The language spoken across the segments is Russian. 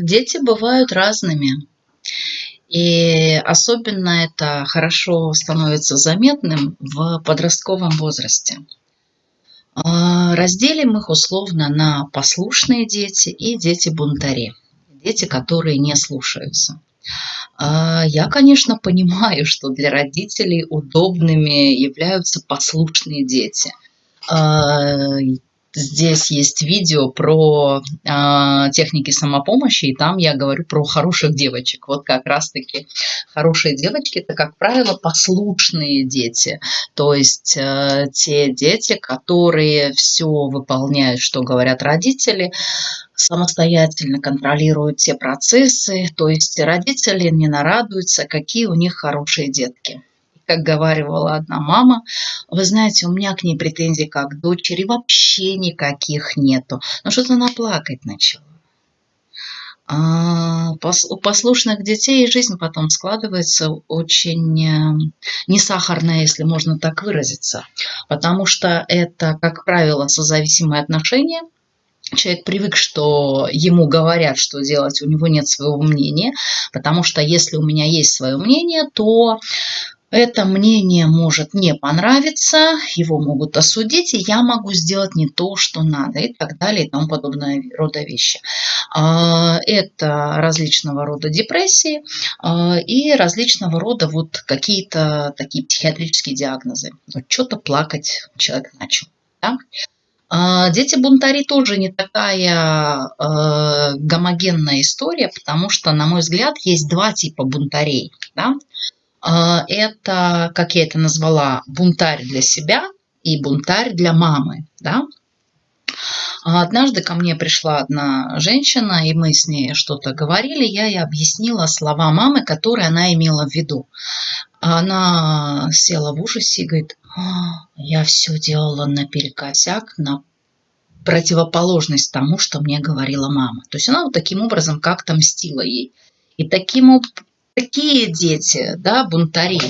Дети бывают разными. И особенно это хорошо становится заметным в подростковом возрасте. А, разделим их условно на послушные дети и дети-бунтари. Дети, которые не слушаются. А, я, конечно, понимаю, что для родителей удобными являются послушные дети. Здесь есть видео про э, техники самопомощи, и там я говорю про хороших девочек. Вот как раз-таки хорошие девочки – это, как правило, послушные дети. То есть э, те дети, которые все выполняют, что говорят родители, самостоятельно контролируют те процессы. То есть родители не нарадуются, какие у них хорошие детки как говаривала одна мама, вы знаете, у меня к ней претензий как к дочери вообще никаких нету. Но что-то она плакать начала. А у послушных детей жизнь потом складывается очень э, не сахарная, если можно так выразиться, потому что это, как правило, созависимые отношения, человек привык, что ему говорят, что делать, у него нет своего мнения, потому что если у меня есть свое мнение, то это мнение может не понравиться, его могут осудить, и я могу сделать не то, что надо, и так далее, и тому подобное рода вещи. А, это различного рода депрессии а, и различного рода вот какие-то такие психиатрические диагнозы. Вот что-то плакать человек начал. Да? А, дети-бунтари тоже не такая гомогенная история, потому что, на мой взгляд, есть два типа бунтарей. Да? А, это, как я это назвала, бунтарь для себя и бунтарь для мамы. Да? А однажды ко мне пришла одна женщина, и мы с ней что-то говорили, я ей объяснила слова мамы, которые она имела в виду. Она села в ужасе и говорит, «А, я все делала наперекосяк, на противоположность тому, что мне говорила мама. То есть она вот таким образом как-то мстила ей. И таким такие дети, да, бунтари,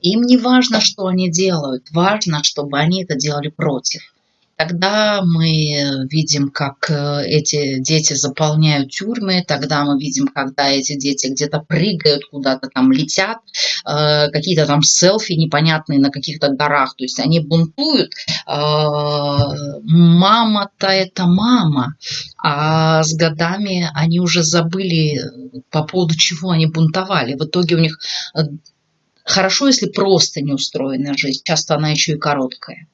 им не важно, что они делают, важно, чтобы они это делали против. Тогда мы видим, как э, эти дети заполняют тюрьмы, тогда мы видим, когда эти дети где-то прыгают, куда-то там летят, э, какие-то там селфи непонятные на каких-то горах, то есть они бунтуют. Э, мама-то это мама, а с годами они уже забыли, по поводу чего они бунтовали. В итоге у них хорошо, если просто не устроена жизнь, часто она еще и короткая.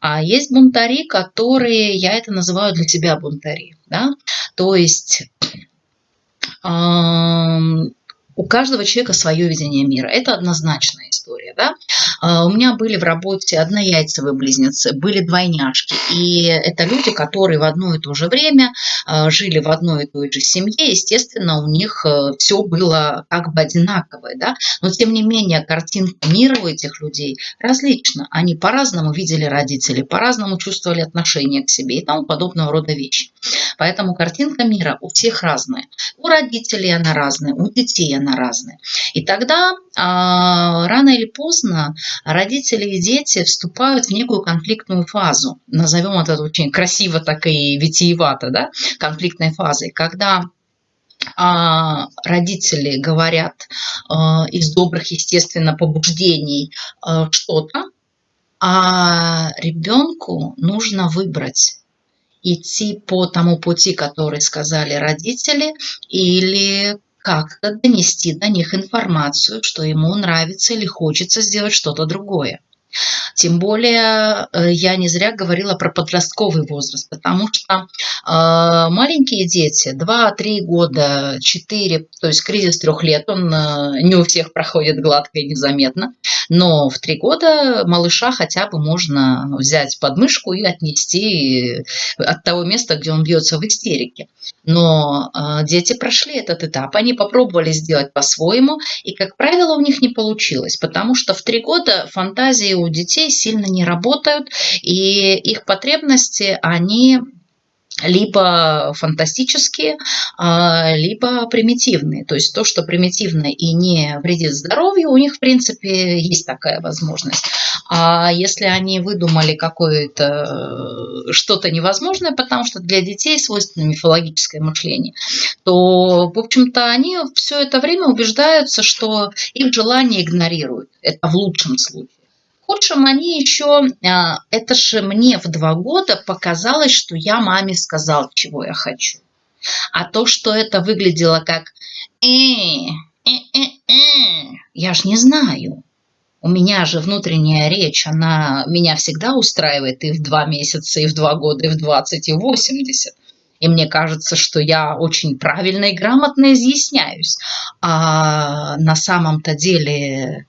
А есть бунтари, которые, я это называю для тебя бунтари. Да? То есть у каждого человека свое видение мира. Это однозначная история. Да? А, у меня были в работе однояйцевые близнецы, были двойняшки. И это люди, которые в одно и то же время а, жили в одной и той же семье. Естественно, у них э, все было как бы одинаковое. Да? Но тем не менее, картинка мира у этих людей различна. Они по-разному видели родителей, по-разному чувствовали отношения к себе и тому подобного рода вещи. Поэтому картинка мира у всех разная. У родителей она разная, у детей она разная. И тогда рано или поздно родители и дети вступают в некую конфликтную фазу. Назовем это очень красиво, так и витиевато, да, конфликтной фазой, когда а, родители говорят а, из добрых, естественно, побуждений а, что-то, а ребенку нужно выбрать идти по тому пути, который сказали родители, или как-то донести до них информацию, что ему нравится или хочется сделать что-то другое. Тем более э, я не зря говорила про подростковый возраст, потому что э, маленькие дети, 2-3 года, 4, то есть кризис трех лет, он э, не у всех проходит гладко и незаметно, но в 3 года малыша хотя бы можно взять под мышку и отнести от того места, где он бьется в истерике. Но дети прошли этот этап, они попробовали сделать по-своему, и, как правило, у них не получилось, потому что в 3 года фантазии у детей сильно не работают, и их потребности, они либо фантастические, а, либо примитивные. То есть то, что примитивно и не вредит здоровью, у них, в принципе, есть такая возможность. А если они выдумали какое-то э, что-то невозможное, потому что для детей свойственно мифологическое мышление, то, в общем-то, они все это время убеждаются, что их желания игнорируют. Это в лучшем случае. Худшем они еще, а, это же мне в два года показалось, что я маме сказал, чего я хочу. А то, что это выглядело как э, э, э, э, я ж не знаю. У меня же внутренняя речь, она меня всегда устраивает и в два месяца, и в два года, и в 20, и в 80. И мне кажется, что я очень правильно и грамотно изъясняюсь. А на самом-то деле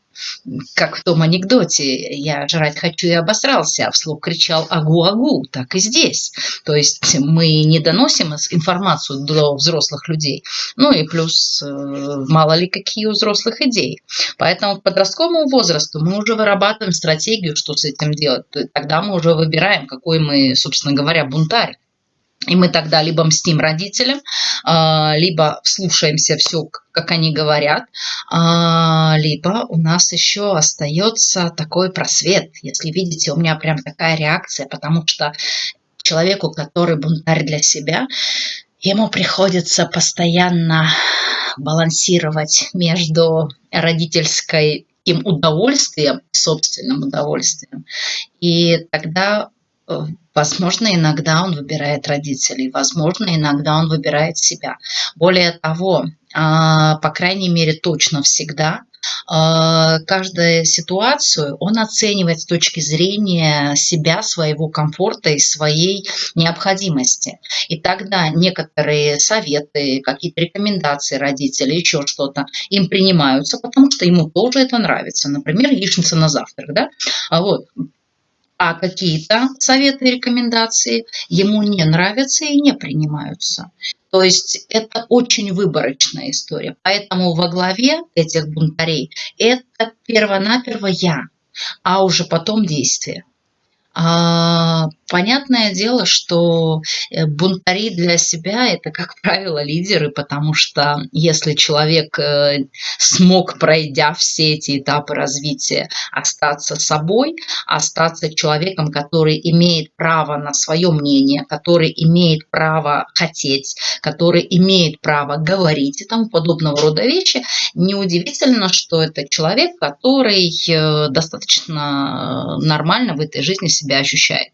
как в том анекдоте, я жрать хочу и обосрался, а вслух кричал «агу-агу», так и здесь. То есть мы не доносим информацию до взрослых людей, ну и плюс э, мало ли какие у взрослых идеи. Поэтому к подростковому возрасту мы уже вырабатываем стратегию, что с этим делать. Тогда мы уже выбираем, какой мы, собственно говоря, бунтарь. И мы тогда либо мстим родителям, а, либо слушаемся все, как они говорят, а, либо у нас еще остается такой просвет. Если видите, у меня прям такая реакция, потому что человеку, который бунтарь для себя, ему приходится постоянно балансировать между родительской им удовольствием, собственным удовольствием. И тогда возможно, иногда он выбирает родителей, возможно, иногда он выбирает себя. Более того, а, по крайней мере, точно всегда а, каждую ситуацию он оценивает с точки зрения себя, своего комфорта и своей необходимости. И тогда некоторые советы, какие-то рекомендации родителей, еще что-то, им принимаются, потому что ему тоже это нравится. Например, яичница на завтрак. Да? А вот а какие-то советы и рекомендации ему не нравятся и не принимаются. То есть это очень выборочная история. Поэтому во главе этих бунтарей это первонаперво я, а уже потом действие. Понятное дело, что э, бунтари для себя – это, как правило, лидеры, потому что если человек э, смог, пройдя все эти этапы развития, остаться собой, остаться человеком, который имеет право на свое мнение, который имеет право хотеть, который имеет право говорить и тому подобного рода вещи, неудивительно, что это человек, который э, достаточно нормально в этой жизни себя ощущает.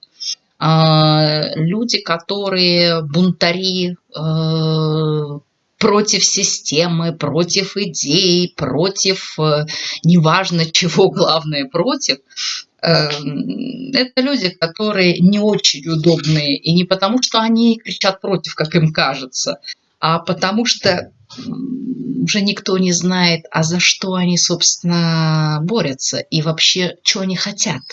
А, люди, которые бунтари э, против системы, против идей, против э, неважно чего, главное против, э, это люди, которые не очень удобные. И не потому, что они кричат против, как им кажется, а потому что уже никто не знает, а за что они, собственно, борются и вообще, что они хотят.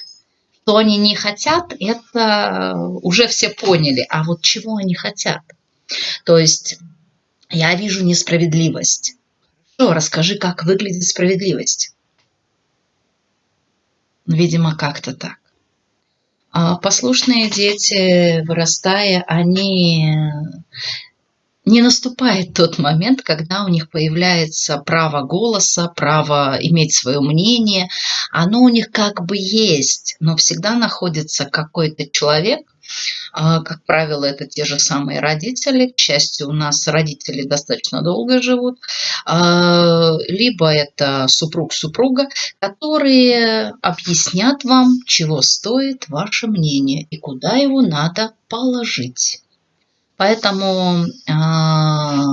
Что они не хотят, это уже все поняли. А вот чего они хотят? То есть я вижу несправедливость. Хорошо, расскажи, как выглядит справедливость. Видимо, как-то так. А послушные дети, вырастая, они не наступает тот момент, когда у них появляется право голоса, право иметь свое мнение. Оно у них как бы есть, но всегда находится какой-то человек, а, как правило, это те же самые родители. К счастью, у нас родители достаточно долго живут. А, либо это супруг-супруга, которые объяснят вам, чего стоит ваше мнение и куда его надо положить. Поэтому а,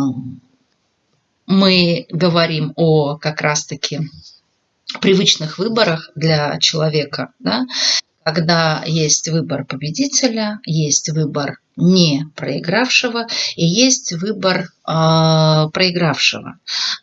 мы говорим о как раз-таки привычных выборах для человека, да, когда есть выбор победителя, есть выбор не проигравшего и есть выбор э, проигравшего.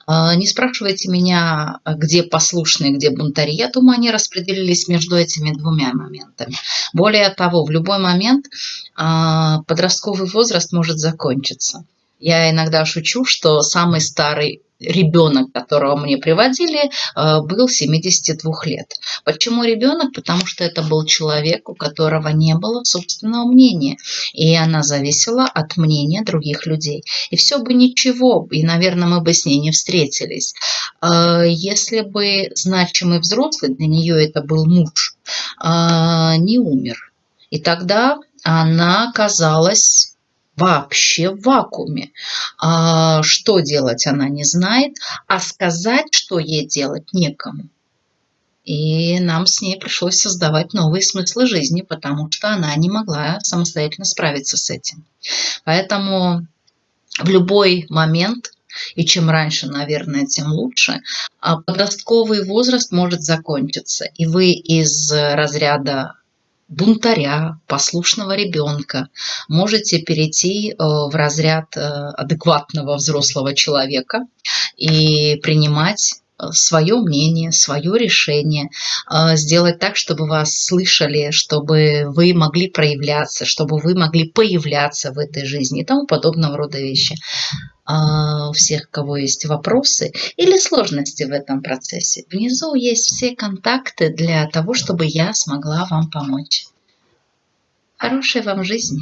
Э, не спрашивайте меня, где послушные, где бунтари. Я думаю, они распределились между этими двумя моментами. Более того, в любой момент э, подростковый возраст может закончиться. Я иногда шучу, что самый старый ребенок, которого мне приводили, э, был 72 лет. Почему ребенок? Потому что это был человек, у которого не было собственного мнения, и она зависела от мнения других людей. И все бы ничего, и, наверное, мы бы с ней не встретились. Э, если бы значимый взрослый, для нее это был муж, э, не умер. И тогда она оказалась вообще в вакууме. А, что делать она не знает, а сказать, что ей делать некому. И нам с ней пришлось создавать новые смыслы жизни, потому что она не могла самостоятельно справиться с этим. Поэтому в любой момент, и чем раньше, наверное, тем лучше, а подростковый возраст может закончиться. И вы из разряда бунтаря, послушного ребенка, можете перейти э, в разряд э, адекватного взрослого человека и принимать э, свое мнение, свое решение, сделать так, чтобы вас слышали, чтобы вы могли проявляться, чтобы вы могли появляться в этой жизни и тому подобного рода вещи. А, у всех, кого есть вопросы или сложности в этом процессе, внизу есть все контакты для того, чтобы я смогла вам помочь. Хорошей вам жизни!